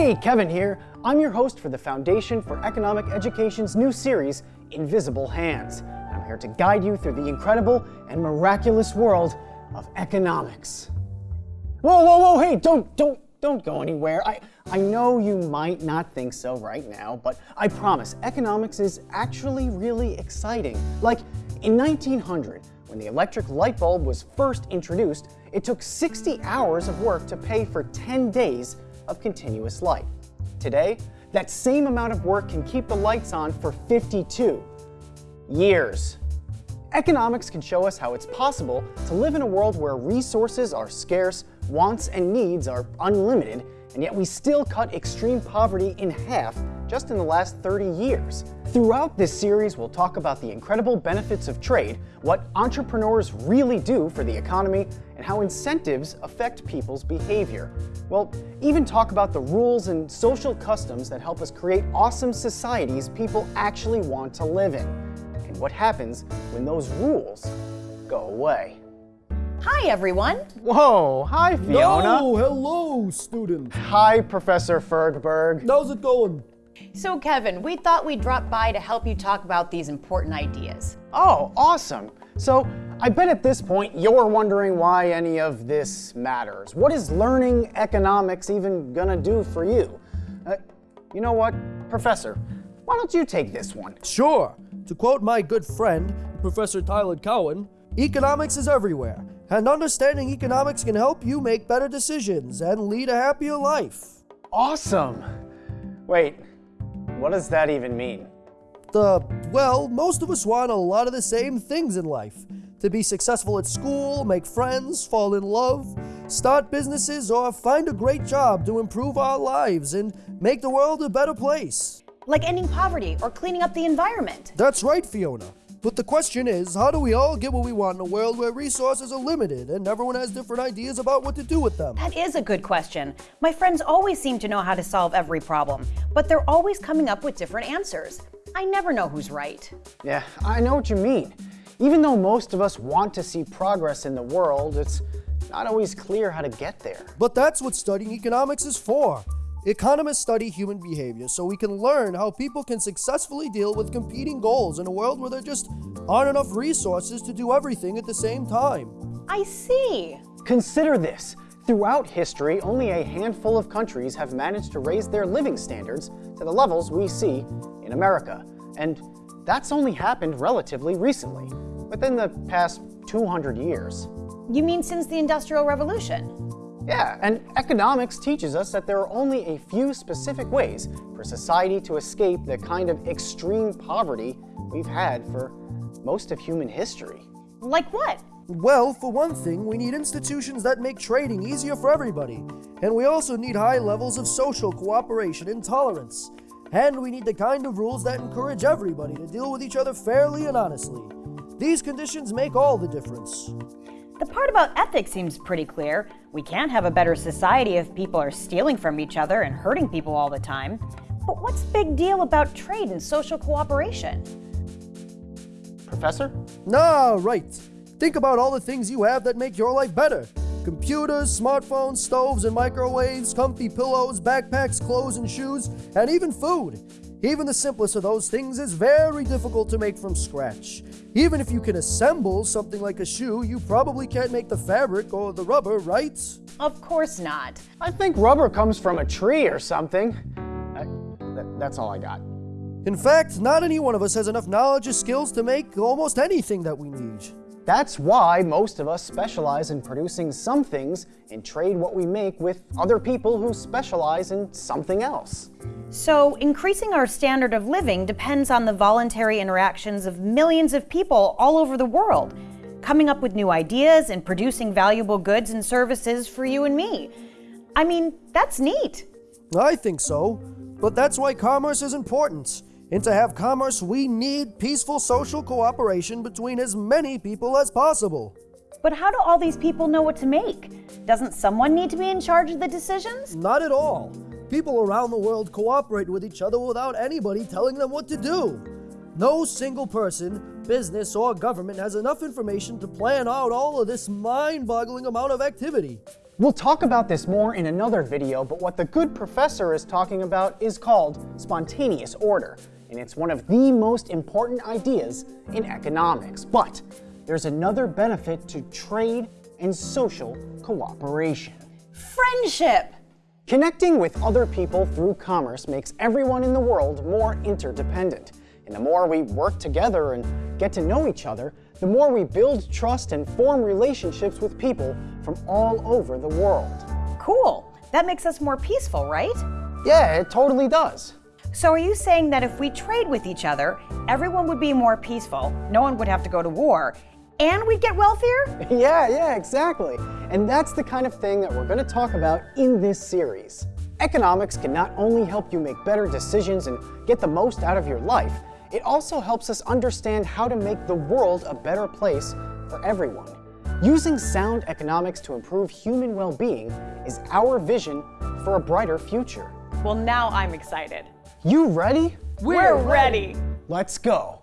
Hey, Kevin here. I'm your host for the Foundation for Economic Education's new series, Invisible Hands. I'm here to guide you through the incredible and miraculous world of economics. Whoa, whoa, whoa, hey, don't, don't, don't go anywhere. I, I know you might not think so right now, but I promise economics is actually really exciting. Like in 1900, when the electric light bulb was first introduced, it took 60 hours of work to pay for 10 days of continuous light. Today, that same amount of work can keep the lights on for 52 years. Economics can show us how it's possible to live in a world where resources are scarce, wants and needs are unlimited, and yet we still cut extreme poverty in half just in the last 30 years. Throughout this series, we'll talk about the incredible benefits of trade, what entrepreneurs really do for the economy, and how incentives affect people's behavior. We'll even talk about the rules and social customs that help us create awesome societies people actually want to live in, and what happens when those rules go away. Hi, everyone. Whoa, hi Fiona. No, hello, student. Hi, Professor Fergberg. How's it going? So, Kevin, we thought we'd drop by to help you talk about these important ideas. Oh, awesome. So, I bet at this point you're wondering why any of this matters. What is learning economics even gonna do for you? Uh, you know what, Professor? Why don't you take this one? Sure. To quote my good friend, Professor Tyler Cowen, economics is everywhere, and understanding economics can help you make better decisions and lead a happier life. Awesome. Wait, what does that even mean? The, well, most of us want a lot of the same things in life. To be successful at school, make friends, fall in love, start businesses, or find a great job to improve our lives and make the world a better place. Like ending poverty or cleaning up the environment. That's right, Fiona. But the question is, how do we all get what we want in a world where resources are limited and everyone has different ideas about what to do with them? That is a good question. My friends always seem to know how to solve every problem, but they're always coming up with different answers. I never know who's right. Yeah, I know what you mean. Even though most of us want to see progress in the world, it's not always clear how to get there. But that's what studying economics is for. Economists study human behavior so we can learn how people can successfully deal with competing goals in a world where there just aren't enough resources to do everything at the same time. I see. Consider this. Throughout history, only a handful of countries have managed to raise their living standards to the levels we see in America. And that's only happened relatively recently, within the past 200 years. You mean since the Industrial Revolution? Yeah, and economics teaches us that there are only a few specific ways for society to escape the kind of extreme poverty we've had for most of human history. Like what? Well, for one thing, we need institutions that make trading easier for everybody. And we also need high levels of social cooperation and tolerance. And we need the kind of rules that encourage everybody to deal with each other fairly and honestly. These conditions make all the difference. The part about ethics seems pretty clear. We can't have a better society if people are stealing from each other and hurting people all the time. But what's the big deal about trade and social cooperation? Professor? Ah, right. Think about all the things you have that make your life better. Computers, smartphones, stoves and microwaves, comfy pillows, backpacks, clothes and shoes, and even food. Even the simplest of those things is very difficult to make from scratch. Even if you can assemble something like a shoe, you probably can't make the fabric or the rubber, right? Of course not. I think rubber comes from a tree or something. Uh, th that's all I got. In fact, not any one of us has enough knowledge or skills to make almost anything that we need. That's why most of us specialize in producing some things and trade what we make with other people who specialize in something else. So, increasing our standard of living depends on the voluntary interactions of millions of people all over the world, coming up with new ideas and producing valuable goods and services for you and me. I mean, that's neat. I think so. But that's why commerce is important. And to have commerce, we need peaceful social cooperation between as many people as possible. But how do all these people know what to make? Doesn't someone need to be in charge of the decisions? Not at all. People around the world cooperate with each other without anybody telling them what to do. No single person, business, or government has enough information to plan out all of this mind boggling amount of activity. We'll talk about this more in another video, but what the good professor is talking about is called spontaneous order, and it's one of the most important ideas in economics. But there's another benefit to trade and social cooperation. Friendship! Connecting with other people through commerce makes everyone in the world more interdependent. And the more we work together and get to know each other, the more we build trust and form relationships with people from all over the world. Cool. That makes us more peaceful, right? Yeah, it totally does. So are you saying that if we trade with each other, everyone would be more peaceful, no one would have to go to war, and we'd get wealthier? Yeah, yeah, exactly. And that's the kind of thing that we're going to talk about in this series. Economics can not only help you make better decisions and get the most out of your life, it also helps us understand how to make the world a better place for everyone. Using sound economics to improve human well-being is our vision for a brighter future. Well, now I'm excited. You ready? We're ready. Let's go.